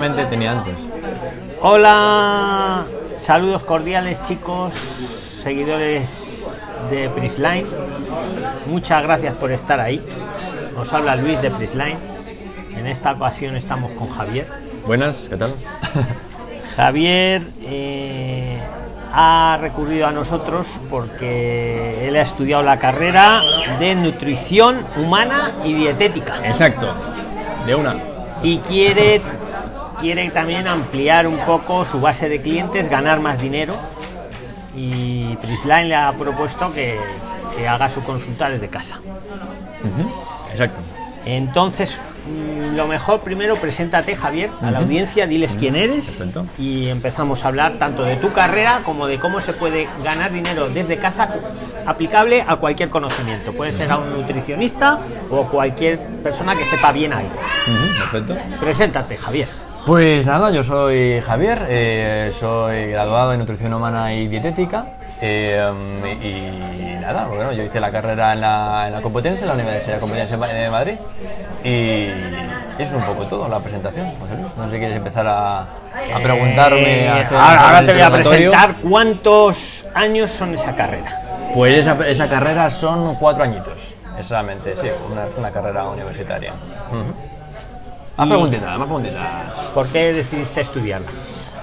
tenía antes. Hola, saludos cordiales chicos, seguidores de Prisline. Muchas gracias por estar ahí. Os habla Luis de Prisline. En esta ocasión estamos con Javier. Buenas, ¿qué tal? Javier eh, ha recurrido a nosotros porque él ha estudiado la carrera de nutrición humana y dietética. Exacto, de una. Y quiere quiere también ampliar un poco su base de clientes, ganar más dinero. Y Prisline le ha propuesto que, que haga su consulta desde casa. Exacto. Entonces, mm, lo mejor primero preséntate, Javier, a la audiencia, diles quién eres Perfecto. y empezamos a hablar tanto de tu carrera como de cómo se puede ganar dinero desde casa aplicable a cualquier conocimiento. Puede ser a un nutricionista o cualquier persona que sepa bien algo. Perfecto. Preséntate, Javier. Pues nada, yo soy Javier, eh, soy graduado en nutrición humana y dietética. eh, y nada, bueno, yo hice la carrera en la, en la Complutense, en la Universidad Complutense de Madrid. Y eso es un poco todo, la presentación. José Luis. No sé si quieres empezar a, a preguntarme. Eh, a hacer ahora, te voy a presentar cuántos años son esa carrera. Pues esa, esa carrera son cuatro añitos, exactamente, sí, una, carrera universitaria. Más Y- preguntitas, más preguntitas. ¿Por qué decidiste estudiarla?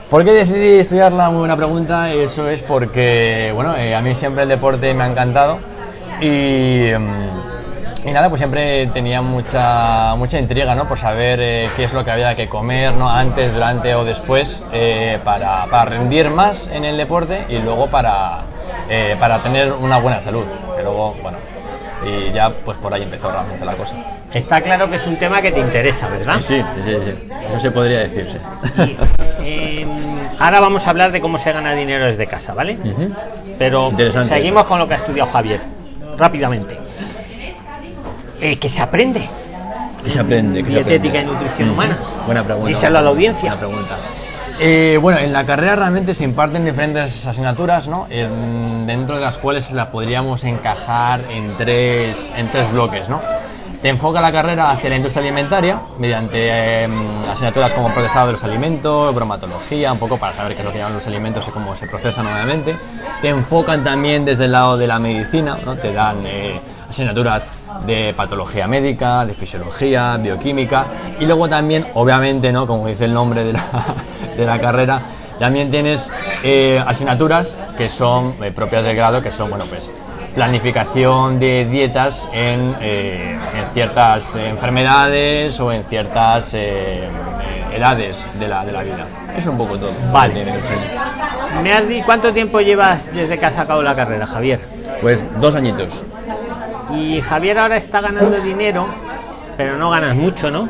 ¿Por qué decidí estudiarla? Muy buena pregunta. Eso es porque, bueno, eh, a mí siempre el deporte me ha encantado y, mm, y nada, pues siempre tenía mucha, mucha intriga, ¿no? Por saber eh, qué es lo que había que comer, ¿no? Antes, durante o después eh, para, para rendir más en el deporte y luego para, eh, para tener una buena salud. Que luego, bueno, y ya pues por ahí empezó realmente la cosa. Está claro que es un tema que te interesa, ¿verdad? Sí, sí, sí. Eso se podría decir, sí. Y, em, ahora vamos a hablar de cómo se gana dinero desde casa, ¿vale? Pero seguimos eso. con lo que ha estudiado Javier, rápidamente. Eh, que se aprende. ¿Qué se aprende? ¿Qué se Dietética aprende? y nutrición humana. Buena pregunta. Díselo a la audiencia. Buena pregunta. Eh, bueno, en la carrera realmente se imparten diferentes asignaturas, ¿no? En- dentro de las cuales la podríamos encajar en tres, en tres bloques, ¿no? Te enfoca la carrera hacia la industria alimentaria mediante eh, asignaturas como procesado de los alimentos, bromatología, un poco para saber qué es lo que llevan los alimentos y cómo se procesan nuevamente. Te enfocan también desde el lado de la medicina, ¿no? Te dan eh, asignaturas de patología médica, de fisiología, bioquímica y luego también, obviamente, ¿no? como dice el nombre de la, de la carrera, también tienes eh, asignaturas que son eh, propias del grado, que son, bueno, pues planificación de dietas en, eh, en ciertas enfermedades o en ciertas eh, edades de la, de la vida. Es un poco todo. Vale. ¿Me has di- ¿Cuánto tiempo llevas desde que has sacado la carrera, Javier? Pues dos añitos. Y Javier ahora está ganando dinero, pero no ganas mucho, ¿no?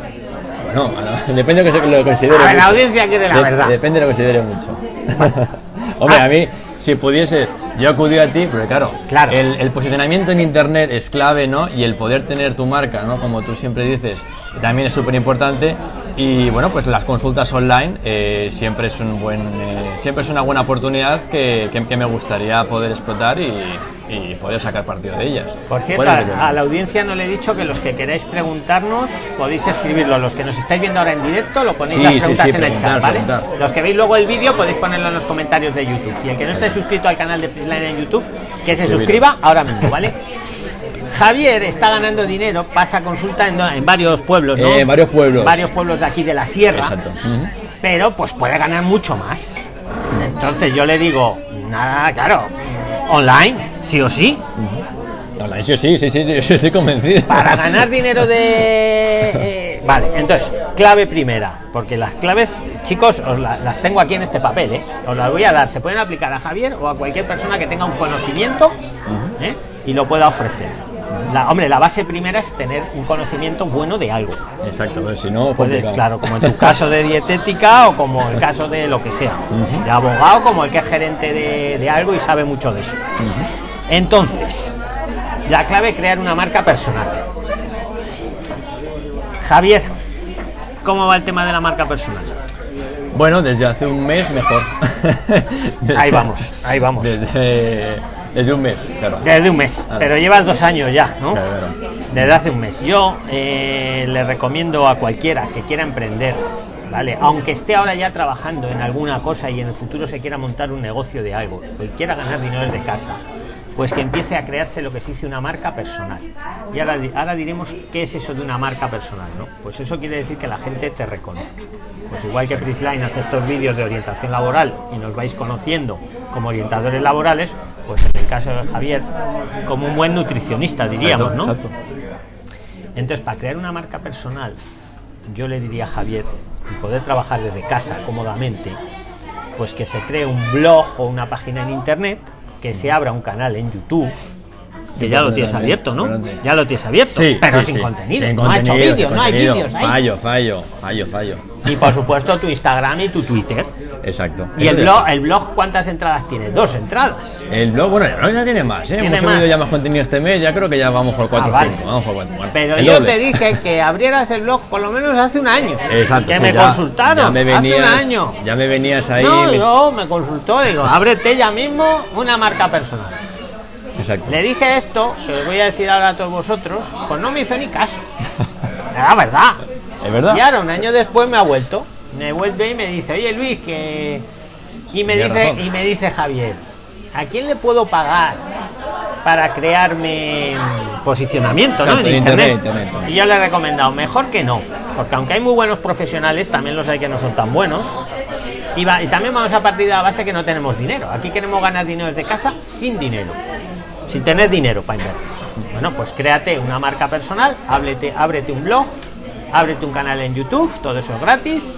Bueno, depende de lo que se- lo considere. A ver, la audiencia quiere la De- verdad. Depende de lo que considere mucho. Hombre, a mí, si pudiese, yo acudí a ti, porque claro, Claro. El, el posicionamiento en internet es clave, ¿no? Y el poder tener tu marca, ¿no? Como tú siempre dices, también es súper importante. Y bueno, pues las consultas online eh, siempre es un buen, eh, siempre es una buena oportunidad que, que- que me gustaría poder explotar y, y poder sacar partido de ellas. Por cierto, ¿Cuál es el a, a la audiencia no le he dicho que los que queráis preguntarnos podéis escribirlo. Los que nos estáis viendo ahora en directo lo ponéis Sí, las preguntas sí, en el chat, ¿vale? preguntar. Los que veis luego el vídeo podéis ponerlo en los comentarios de YouTube. Y el que no esté suscrito al canal de Prisline en YouTube, que se suscriba ahora mismo, ¿vale? Javier está ganando dinero, pasa consulta en, en varios pueblos, ¿no? Eh, varios pueblos. Varios pueblos de aquí de la sierra. Exacto. Pero pues puede ganar mucho más. Entonces yo le digo, nada, claro, online, sí o sí. Online, sí, sí, sí, sí, sí, estoy convencido. Para ganar dinero de... eh, vale, entonces, clave primera, porque las claves, chicos, os la- las tengo aquí en este papel, ¿eh? os las voy a dar. Se pueden aplicar a Javier o a cualquier persona que tenga un conocimiento ¿eh? y lo pueda ofrecer. La, hombre, la base primera es tener un conocimiento bueno de algo. Exacto, pero si no, Puedes, claro, como en tu caso de dietética o como el caso de lo que sea, de abogado, como el que es gerente de, de algo y sabe mucho de eso. Entonces, la clave es crear una marca personal. Javier, ¿cómo va el tema de la marca personal? Bueno, desde hace un mes mejor. Ahí vamos, ahí vamos. Desde, desde un mes, claro. Desde un mes, Claro. pero llevas dos años ya, ¿no? Claro. Desde hace un mes. Yo eh, le recomiendo a cualquiera que quiera emprender ¿vale? Aunque esté ahora ya trabajando en alguna cosa y en el futuro se quiera montar un negocio de algo, o quiera ganar dinero desde casa, pues que empiece a crearse lo que se dice una marca personal. Y ahora, ahora diremos qué es eso de una marca personal, ¿no? Pues eso quiere decir que la gente te reconozca. Pues igual que Prisline hace estos vídeos de orientación laboral y nos vais conociendo como orientadores laborales, pues en el caso de Javier, como un buen nutricionista, diríamos, ¿no? Entonces, para crear una marca personal, yo le diría a Javier, y poder trabajar desde casa cómodamente, pues que se cree un blog o una página en internet que se abra un canal en YouTube. Que ya lo tienes abierto, ¿no? Ya lo tienes abierto, Sí, pero sí, sin sí. contenido. Sin no ha hecho vídeos, sin no hay vídeos. ahí. Fallo, fallo, fallo, fallo. Y por supuesto tu Instagram y tu Twitter. Exacto. Y el blog, el blog ¿cuántas entradas tiene? Dos entradas. El blog, bueno, el blog ya tiene más, ¿eh? Tiene Hemos subido ya más contenido este mes, ya creo que ya vamos por 4 Ah, o vale. 5. Vamos por 4. Bueno, Pero yo doble. te dije que abrieras el blog por lo menos hace un año. Exacto. Que sí, me ya- consultaron Ya me venías, hace un año. Ya me venías ahí. no, me- yo me consultó, digo, ábrete ya mismo una marca personal. Exacto. Le dije esto, que os voy a decir ahora a todos vosotros, pues no me hizo ni caso. Era verdad. ¿Es verdad? Y ahora, un año después, me ha vuelto. Me vuelve y me dice, oye Luis, que. Y me dice, razón. y me dice Javier, ¿a quién le puedo pagar para crearme posicionamiento ¿no? Exacto, en en internet? internet. Y yo le he recomendado, mejor que no, porque aunque hay muy buenos profesionales, también los hay que no son tan buenos. Y, va- y también vamos a partir de la base que no tenemos dinero. Aquí queremos ganar dinero desde casa sin dinero, sin tener dinero para invertir. Bueno, pues créate una marca personal, ábrete, ábrete un blog, ábrete un canal en YouTube, todo eso es gratis,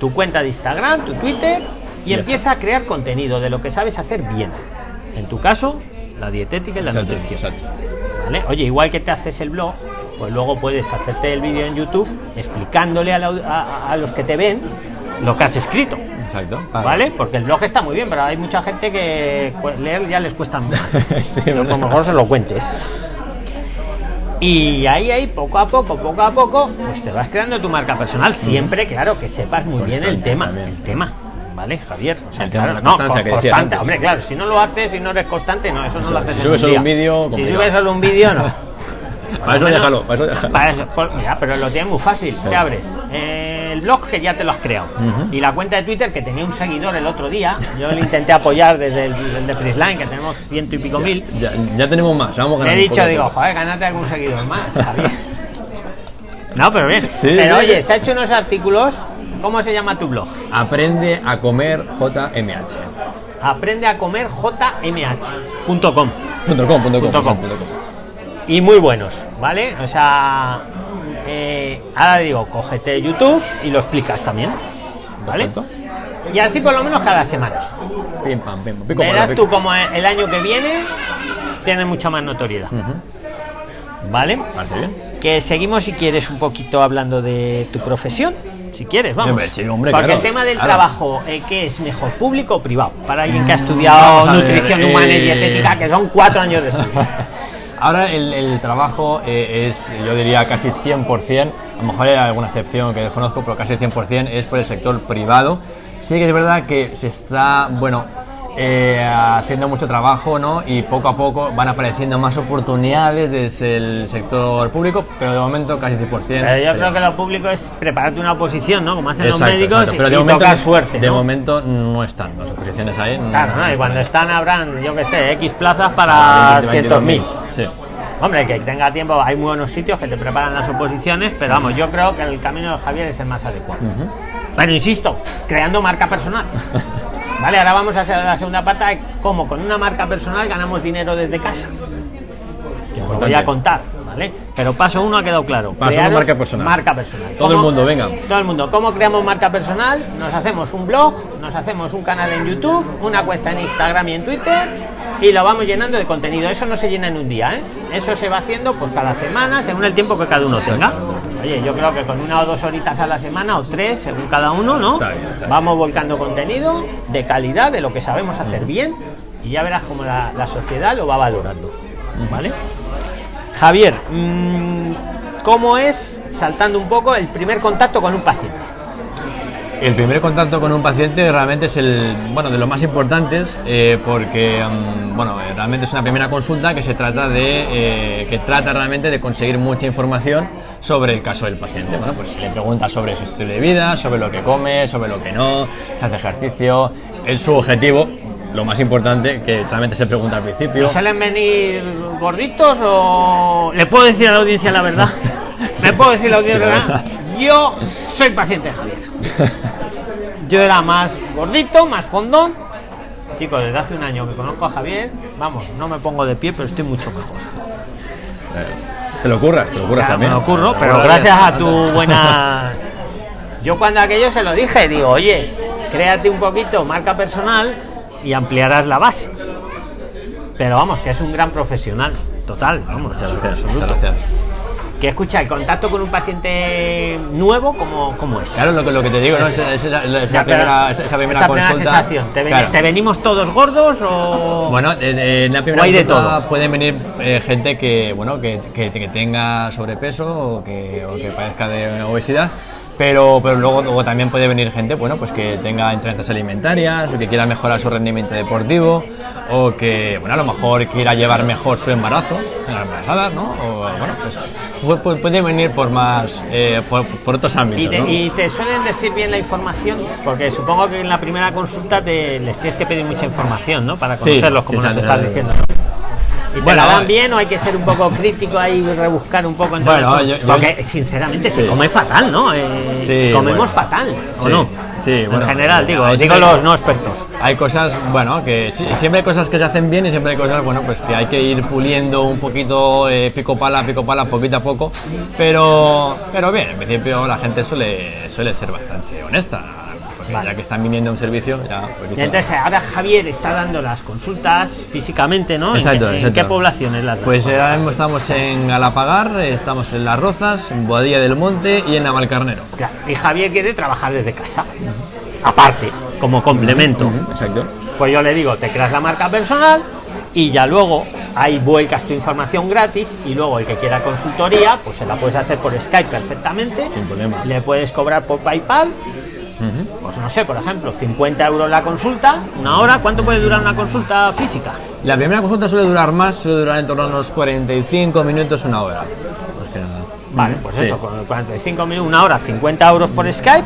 tu cuenta de Instagram, tu Twitter y empieza a crear contenido de lo que sabes hacer bien. En tu caso, la dietética y la Exacto, nutrición. exacto. ¿Vale? Oye, igual que te haces el blog, pues luego puedes hacerte el vídeo en YouTube explicándole a, la a- a los que te ven lo que has escrito. Exacto. ¿Vale? Porque el blog está muy bien, pero hay mucha gente que leer ya les cuesta más. Sí, Pero verdad. como mejor se lo cuentes. Y ahí, ahí, poco a poco, poco a poco, pues te vas creando tu marca personal. Siempre, claro, que sepas muy bien el tema. El tema. ¿Vale, Javier? O sea, claro, la no, constancia con- que constante. Hombre, claro, si no lo haces, si no eres constante, no, eso no lo haces si en subes solo un vídeo, Si subes solo un vídeo, no. Para eso Bueno, déjalo, para eso déjalo. para eso, por- mira, pero lo tienes muy fácil. Te abres eh, el blog que ya te lo has creado. Y la cuenta de Twitter que tenía un seguidor el otro día. Yo le intenté apoyar desde el, el de Prisline, que tenemos ciento y pico mil. Ya, ya tenemos más, vamos Le he ganando. dicho, digo, joder, gánate algún seguidor más. No, pero bien. Sí, pero sí. oye, se ha hecho unos artículos. ¿Cómo se llama tu blog? Aprende a comer JMH. Aprende a comer jmh.com. Punto com, punto com, Punto com. punto com. y muy buenos, ¿vale? O sea, eh, ahora digo, cógete YouTube y lo explicas también, ¿vale? Perfecto. Y así por lo menos cada semana. Pam. Pico, Verás pico. tú como el año que viene tiene mucha más notoriedad. ¿vale? Bien. Que seguimos si quieres un poquito hablando de tu profesión, si quieres, vamos. Hombre, sí, hombre, Porque claro, el tema del claro. trabajo, eh, ¿qué es mejor, público o privado? Para alguien que ha estudiado a ver, nutrición humana y eh, dietética, que son cuatro años de estudios. Ahora el, el trabajo eh, es, yo diría, casi 100%, a lo mejor hay alguna excepción que desconozco, pero casi 100% es por el sector privado. Sí que es verdad que se está, bueno, eh, haciendo mucho trabajo, ¿no? Y poco a poco van apareciendo más oportunidades desde el sector público, pero de momento casi 100%. Pero yo creo que lo público es prepararte una oposición, ¿no? Como hacen los Exacto, médicos exacto, pero y, de momento, tocar suerte, de ¿no? momento no están las oposiciones ahí. Claro, ¿no? no Y cuando están. habrán, yo qué sé, X plazas para 20, cientos mil. Sí. Hombre, que tenga tiempo, hay muy buenos sitios que te preparan las oposiciones, pero vamos, yo creo que el camino de Javier es el más adecuado. Ujú. Pero insisto, creando marca personal. Vale, ahora vamos a hacer la segunda parte de cómo con una marca personal ganamos dinero desde casa. Que os voy a contar, ¿vale? Pero paso uno ha quedado claro. Paso uno, marca personal. Marca personal. Todo el ¿Cómo- mundo, venga. Todo el mundo. ¿Cómo creamos marca personal? Nos hacemos un blog, nos hacemos un canal en YouTube, una cuenta en Instagram y en Twitter y lo vamos llenando de contenido. Eso no se llena en un día, ¿eh? Eso se va haciendo por cada semana, según el tiempo que cada uno tenga. Oye, yo creo que con una o dos horitas a la semana o tres, según cada uno, ¿no? Está bien, está bien. Vamos volcando contenido de calidad, de lo que sabemos hacer bien y ya verás cómo la, la sociedad lo va valorando. ¿Vale? Javier, mm, ¿cómo es, saltando un poco, el primer contacto con un paciente? El primer contacto con un paciente realmente es el, bueno, de los más importantes eh, porque, mm, bueno, eh, realmente es una primera consulta que se trata de, eh, que trata realmente de conseguir mucha información sobre el caso del paciente. Bueno, pues le pregunta sobre su estilo de vida, sobre lo que come, sobre lo que no, se hace ejercicio, es su objetivo, lo más importante que realmente se pregunta al principio. ¿Suelen venir gorditos o le puedo decir a la audiencia la verdad? ¿Me puedo decir a la audiencia la verdad? Yo soy paciente de Javier. Yo era más gordito, más fondón. Chicos, desde hace un año que conozco a Javier, vamos, no me pongo de pie, pero estoy mucho mejor. Te lo ocurras, te lo ocurras Claro, también. me lo lo pero gracias a tu buena. Yo cuando aquello se lo dije, digo, oye, créate un poquito marca personal y ampliarás la base. Pero vamos, que es un gran profesional, total, vamos, Muchas gracias, muchas gracias. Que escucha, el contacto con un paciente nuevo, ¿cómo, cómo es? Claro, lo que, lo que te digo, ¿no? Esa Ya, pero- primera, esa, primera esa primera consulta. sensación. ¿Te, ven- claro. te venimos todos gordos o.? Bueno, en, la primera hay de consulta todo. pueden venir eh, gente que, bueno, que, que- que tenga sobrepeso o que, o que padezca de obesidad, pero, pero luego, luego también puede venir gente, bueno, pues que tenga intolerancias alimentarias, o que quiera mejorar su rendimiento deportivo, o que, bueno, a lo mejor quiera llevar mejor su embarazo, en las embarazadas, ¿no? O, bueno, pues pu- pu- puede venir por más, eh, por, por otros ámbitos, ¿Y te, ¿no? y te suelen decir bien la información? Porque supongo que en la primera consulta te, les tienes que pedir mucha información, ¿no? Para Sí, conocerlos, como sí, nos sí, estás diciendo. ¿Y te Bueno, la dan bien o hay que ser un poco crítico ahí y rebuscar un poco entre Bueno, los- yo- yo- Porque sinceramente se come fatal, ¿no? Eh, Sí, comemos bueno. fatal, ¿o Sí, no? sí, bueno, en general, digo, hay digo los no expertos. Hay cosas, bueno, que siempre hay cosas que se hacen bien y siempre hay cosas, bueno, pues que hay que ir puliendo un poquito, eh, pico pala, pico pala, poquito a poco. Pero, pero bien, en principio la gente suele, suele ser bastante honesta. Vale. ya que están viniendo a un servicio, ya. pues Y entonces ahora Javier está dando las consultas físicamente, ¿no? ¿En Exacto, qué- ¿En, exacto. qué poblaciones las Pues eh, ahora mismo estamos en Galapagar, eh, estamos en Las Rozas, en Boadilla del Monte y en Navalcarnero. Claro, Y Javier quiere trabajar desde casa. Aparte, como complemento. Exacto. Pues yo le digo, te creas la marca personal y ya luego ahí vuelcas tu información gratis y luego el que quiera consultoría, pues se la puedes hacer por Skype perfectamente. Sin problema. Le puedes cobrar por PayPal, Pues no sé, por ejemplo, 50 euros la consulta, una hora. ¿Cuánto puede durar una consulta física? La primera consulta suele durar más, suele durar en torno a unos 45 minutos, una hora. Más que nada. Vale, pues Sí. eso, con 45 minutos, una hora, 50 euros por Skype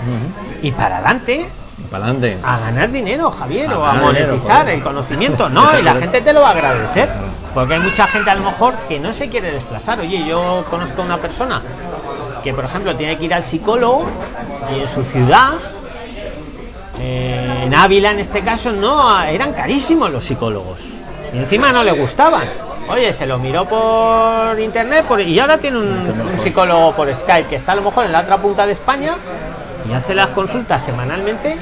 y para adelante Para adelante. a ganar dinero, Javier, A o a dinero, monetizar el conocimiento. No, y la gente te lo va a agradecer. Porque hay mucha gente a lo mejor que no se quiere desplazar. Oye, yo conozco a una persona que, por ejemplo, tiene que ir al psicólogo y en su ciudad, eh, en Ávila en este caso, no, eran carísimos los psicólogos. Y encima no le gustaban. Oye, se lo miró por internet por- y ahora tiene un, un psicólogo por Skype que está a lo mejor en la otra punta de España y hace las consultas semanalmente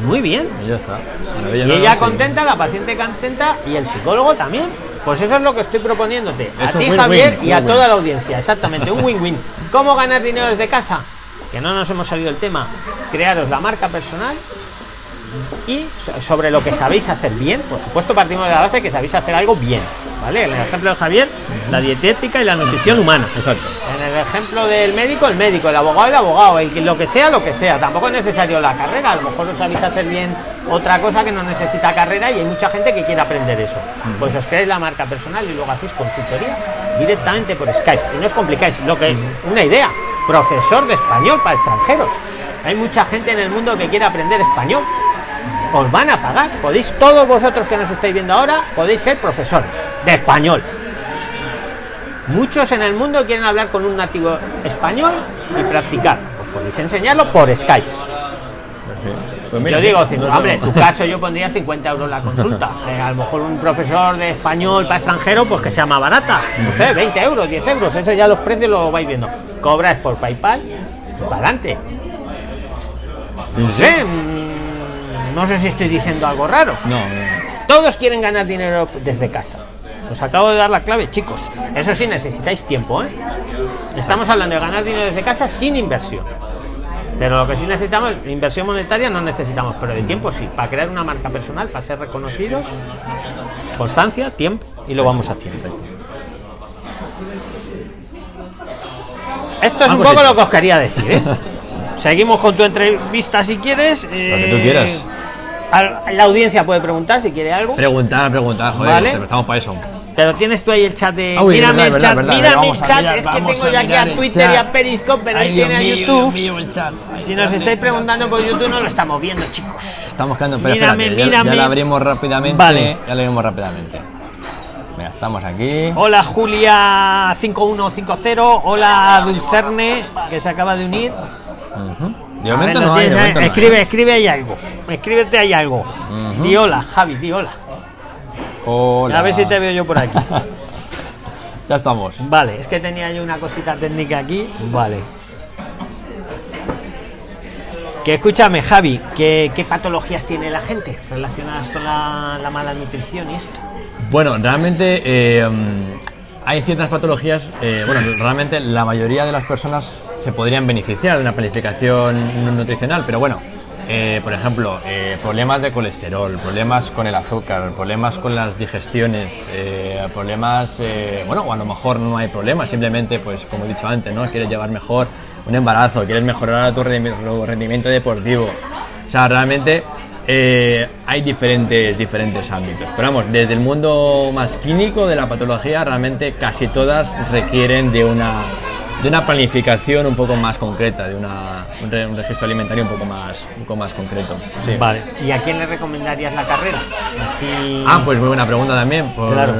y muy bien. Y ya está. Maravilla, Y ella no, sí. contenta, la paciente contenta y el psicólogo también. Pues eso es lo que estoy proponiéndote. A ti, Javier, y a toda la audiencia. Exactamente, un win-win. ¿Cómo ganar dinero desde casa? Que no nos hemos salido del tema. Crearos la marca personal y so- sobre lo que sabéis hacer bien. Por supuesto, partimos de la base que sabéis hacer algo bien. ¿Vale? En el ejemplo de Javier, la dietética y la nutrición humana. Exacto. En el ejemplo del médico, el médico, el abogado, el abogado, el que- lo que sea, lo que sea. Tampoco es necesario la carrera, a lo mejor no sabéis hacer bien otra cosa que no necesita carrera y hay mucha gente que quiere aprender eso. Pues os creáis la marca personal y luego hacéis consultoría directamente por Skype. Y no os complicáis. Lo que una idea, profesor de español para extranjeros. Hay mucha gente en el mundo que quiere aprender español. Os van a pagar. Podéis, todos vosotros que nos estáis viendo ahora, podéis ser profesores de español. Muchos en el mundo quieren hablar con un nativo español y practicar. Pues podéis enseñarlo por Skype. Pues yo digo, no hombre, en tu caso yo pondría 50 euros la consulta. Eh, a lo mejor un profesor de español para extranjero, pues que sea más barata. No sé, 20 euros, 10 euros. Eso ya los precios lo vais viendo. Cobras por PayPal para adelante. No sé, no sé si estoy diciendo algo raro. No, no. Todos quieren ganar dinero desde casa. Os acabo de dar la clave, chicos. Eso sí, necesitáis tiempo, ¿eh? Estamos hablando de ganar dinero desde casa sin inversión. Pero lo que sí necesitamos, inversión monetaria no necesitamos, pero de tiempo sí. Para crear una marca personal, para ser reconocidos, constancia, tiempo, y lo vamos haciendo. Esto es un Algo poco lo que os quería decir, ¿eh? seguimos con tu entrevista si quieres. Lo que tú quieras. A- La audiencia puede preguntar si quiere algo. Preguntar, preguntar, joder, Vale. estamos para eso. Pero tienes tú ahí el chat de. Ah, uy, mírame verdad, el chat, verdad, mírame el chat. mirar, es que tengo yo aquí a Twitter y a Periscope, pero ahí tiene a YouTube. Dios mío, el chat. Ay, Si nos estáis preguntando por YouTube, no lo estamos viendo, chicos. Estamos quedando, pero Mírame, espérate, ya- mírame. Ya, la abrimos rápidamente. Vale. Ya la abrimos rápidamente. Venga, estamos aquí. Hola Julia 5150, hola Dulcerne, que se acaba de unir. De ver, momento no hay, de no hay. escribe, escribe ahí algo. Escríbete ahí algo. Di hola, Javi, di hola. Hola. A ver si te veo yo por aquí. ya estamos. Vale, es que tenía yo una cosita técnica aquí. Vale. Que escúchame, Javi, ¿qué, qué patologías tiene la gente relacionadas con la, la mala nutrición y esto? Bueno, realmente eh, hay ciertas patologías, eh, bueno, realmente la mayoría de las personas se podrían beneficiar de una planificación nu- nutricional, pero bueno, eh, por ejemplo, eh, problemas de colesterol, problemas con el azúcar, problemas con las digestiones, eh, problemas, bueno, o a lo mejor no hay problemas, simplemente, pues como he dicho antes, ¿no? Quieres llevar mejor un embarazo, quieres mejorar tu rendimiento deportivo, o sea, realmente eh, hay diferentes, diferentes ámbitos. Pero vamos, desde el mundo más clínico de la patología, realmente casi todas requieren de una, de una planificación un poco más concreta, de una, un, re- un registro alimentario un poco más, un poco más concreto. Sí. Vale. ¿Y a quién le recomendarías la carrera? Así... Ah, pues muy buena pregunta también, porque Claro.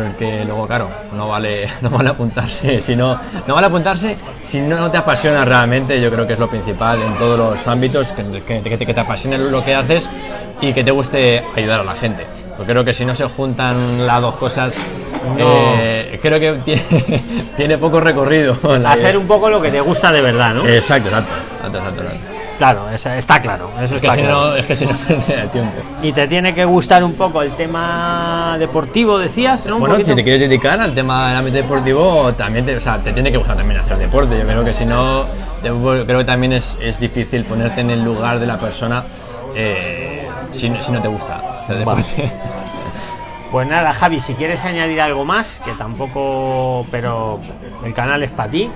luego, claro, no vale, no vale apuntarse, si no, no vale apuntarse si no, no te apasiona realmente, yo creo que es lo principal en todos los ámbitos, que, que, que te- que te apasione lo que haces y que te guste ayudar a la gente. Porque creo que si no se juntan las dos cosas, No. eh, creo que tiene, tiene poco recorrido. la Hacer idea. un poco lo que te gusta de verdad, ¿no? Exacto, exacto, exacto, exacto, exacto. Claro, está claro. Eso Es que está si claro. no, es que si no, te da tiempo. Y te tiene que gustar un poco el tema deportivo, decías, ¿no? Bueno, si te quieres dedicar al tema del ámbito deportivo, también te, o sea, te tiene que gustar también hacer deporte. Yo creo que si no, te- creo que también es, es difícil ponerte en el lugar de la persona eh, si, no- si no te gusta hacer Vale. Pues nada, Javi, si quieres añadir algo más, que tampoco, pero el canal es para ti.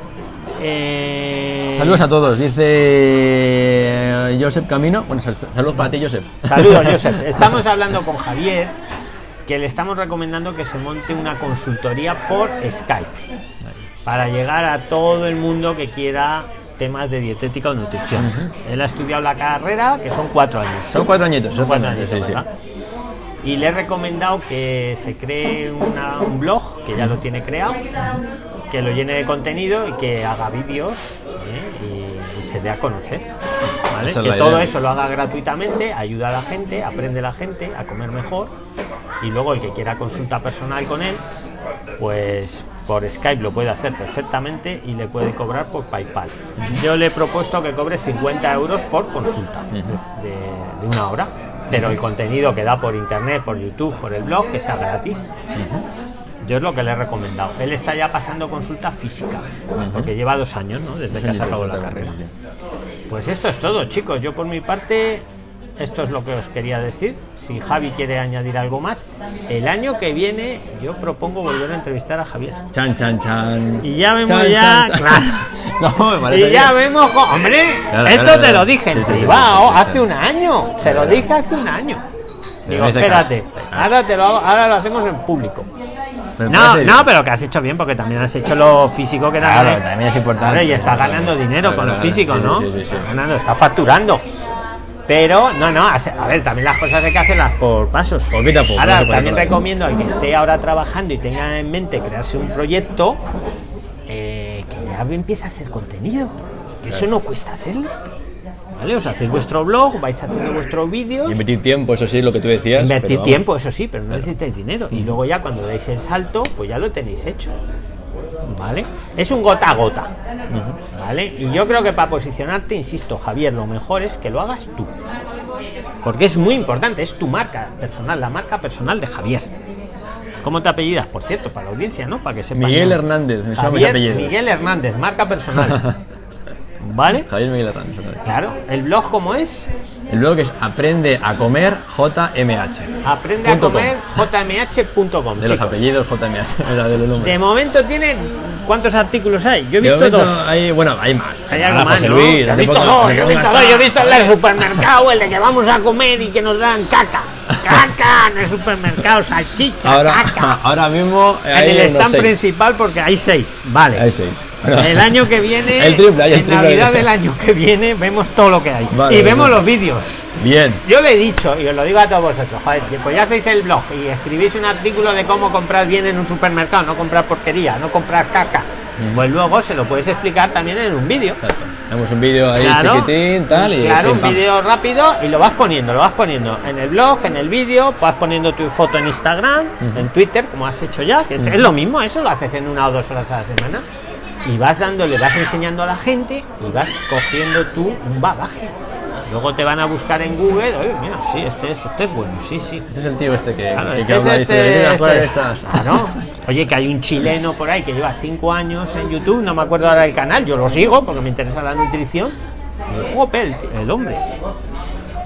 Eh, Saludos a todos, dice eh, Josep Camino. Bueno, sal- saludos para ti, Josep. Saludos, Josep. Estamos hablando con Javier, que le estamos recomendando que se monte una consultoría por Skype para llegar a todo el mundo que quiera temas de dietética o nutrición. Él ha estudiado la carrera, que son cuatro años. Son cuatro añitos, son cuatro añitos, sí, sí. Y le he recomendado que se cree una- un blog, que ya lo tiene creado, que lo llene de contenido y que haga vídeos ¿eh? y, y se dé a conocer. ¿vale? Esa es Que todo idea. eso lo haga gratuitamente, ayuda a la gente, aprende la gente a comer mejor y luego el que quiera consulta personal con él, pues por Skype lo puede hacer perfectamente y le puede cobrar por PayPal. Yo le he propuesto que cobre 50 euros por consulta de una hora, pero el contenido que da por internet, por YouTube, por el blog, que sea gratis. Yo es lo que le he recomendado. Él está ya pasando consulta física, porque lleva dos años, ¿no? Desde que ha sacado la carrera. Pues esto es todo, chicos. Yo por mi parte, esto es lo que os quería decir. Si Javi quiere añadir algo más, el año que viene yo propongo volver a entrevistar a Javier. Chan, chan, chan. Y ya vemos Chan, ya, chan, chan. claro. No, me Y ya bien. vemos, hombre, Claro, esto claro, te claro. lo dije en Sí, sí, sí, privado sí, sí, sí. hace un año. Se lo dije hace un año. Digo, espérate, ahora, te lo hago- ahora lo hacemos en público. No, no, pero que has hecho bien porque también has hecho lo físico que Claro, también, también es importante. Claro, y está ganando dinero Claro, con lo físico, sí, ¿no? sí, sí, sí. Está ganando, está facturando. Pero, no, no, a ver, también las cosas hay que hacerlas por pasos. Poquito a poco, Ahora, no también recomiendo al que esté ahora trabajando y tenga en mente crearse un proyecto, eh, que ya empiece a hacer contenido. Que eso no cuesta hacerlo. ¿Vale? Os hacéis vuestro blog, vais haciendo vuestros vídeos. Invertir tiempo, eso sí, lo que tú decías. Invertir tiempo, eso sí, pero no necesitáis dinero. Y luego ya cuando deis el salto, pues ya lo tenéis hecho. ¿Vale? Es un gota a gota. ¿Vale? Y yo creo que para posicionarte, insisto, Javier, lo mejor es que lo hagas tú. Porque es muy importante, es tu marca personal, la marca personal de Javier. ¿Cómo te apellidas? Por cierto, para la audiencia, ¿no? Para que sepan. Miguel Hernández, me Javier. Miguel Hernández, marca personal. ¿Vale? Javier Miguel Hernández. Claro, el blog cómo es. El blog es aprende a comer JMH. Aprende a comer jmh.com. De los apellidos JMH, de los. De momento tiene. ¿Cuántos artículos hay? Yo he visto dos. Hay, bueno, hay más. Hay algo más, José ¿no? Luis, Yo he visto dos, yo he visto está- dos, yo he visto el del supermercado, el de que vamos a comer y que nos dan caca. Caca en el supermercado, salchicha, Ahora, caca. ahora mismo En el stand principal porque hay seis. Vale. Hay seis. El año que viene, El triple, el en triple. Navidad del año que viene, vemos todo lo que hay. Vale, y vemos los vídeos. Bien. Yo le he dicho, y os lo digo a todos vosotros, joder, pues ya hacéis el blog y escribís un artículo de cómo comprar bien en un supermercado, no comprar porquería, no comprar caca. Mm. Pues luego se lo puedes explicar también en un vídeo. Exacto. Un vídeo ahí Claro, chiquitín, tal. Y claro, un vídeo rápido y lo vas poniendo, lo vas poniendo en el blog, en el vídeo, vas poniendo tu foto en Instagram, en Twitter, como has hecho ya, que es lo mismo, eso lo haces en una o dos horas a la semana. Y vas dándole, vas enseñando a la gente y vas cogiendo tú un bagaje. Luego te van a buscar en Google, oye, mira, sí, este es, este es bueno, sí, sí. Este es el tío este que, Claro, que, este que es habla, dice, este- "Venid a jugar este". estas. Claro. Oye, que hay un chileno por ahí que lleva cinco años en YouTube, no me acuerdo ahora del canal, yo lo sigo porque me interesa la nutrición. El, el hombre.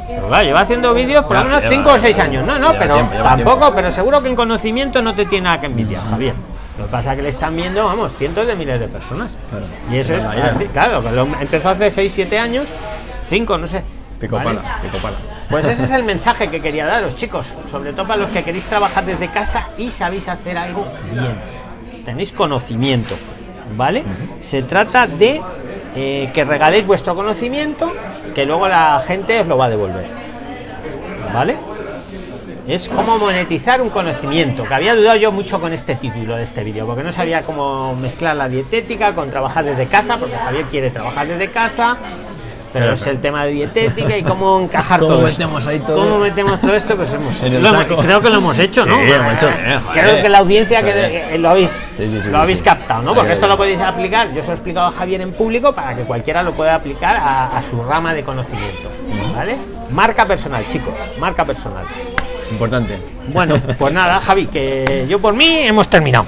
Pero claro, lleva haciendo vídeos por lleva- 5 o 6 años. No, no, pero tiempo, tampoco, tiempo. pero seguro que en conocimiento no te tiene nada que envidiar, Javier. Lo que pasa es que le están viendo, vamos, cientos de miles de personas. Claro. Y eso es, Claro, empezó hace 6, 7 años, 5, no sé. Pico ¿vale? pala, pico pala. Pues ese es el mensaje que quería daros, chicos. Sobre todo para los que queréis trabajar desde casa y sabéis hacer algo bien. Tenéis conocimiento, ¿vale? Se trata de eh, que regaléis vuestro conocimiento, que luego la gente os lo va a devolver, ¿vale? Es como monetizar un conocimiento, que había dudado yo mucho con este título de este vídeo, porque no sabía cómo mezclar la dietética con trabajar desde casa, porque Javier quiere trabajar desde casa, pero Claro, es el tema de dietética y cómo encajar ¿Cómo todo metemos esto. ahí todo? ¿Cómo metemos todo esto? Pues hemos, lo creo que lo hemos hecho, ¿no? Sí, lo hemos hecho bien, joder. creo que la audiencia que eh, lo habéis, Sí, sí, lo habéis captado, ¿no? Porque esto lo podéis aplicar, yo se lo he explicado a Javier en público para que cualquiera lo pueda aplicar a, a su rama de conocimiento, ¿vale? Marca personal, chicos, marca personal. Importante. Bueno, pues nada, Javi, que yo por mí hemos terminado.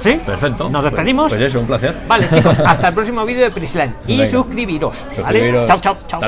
¿Sí? Perfecto. Nos despedimos. Pues, pues eso, un placer. Vale, chicos, hasta el próximo vídeo de Prisland. Y suscribiros. ¿vale? Chao, chao, chao.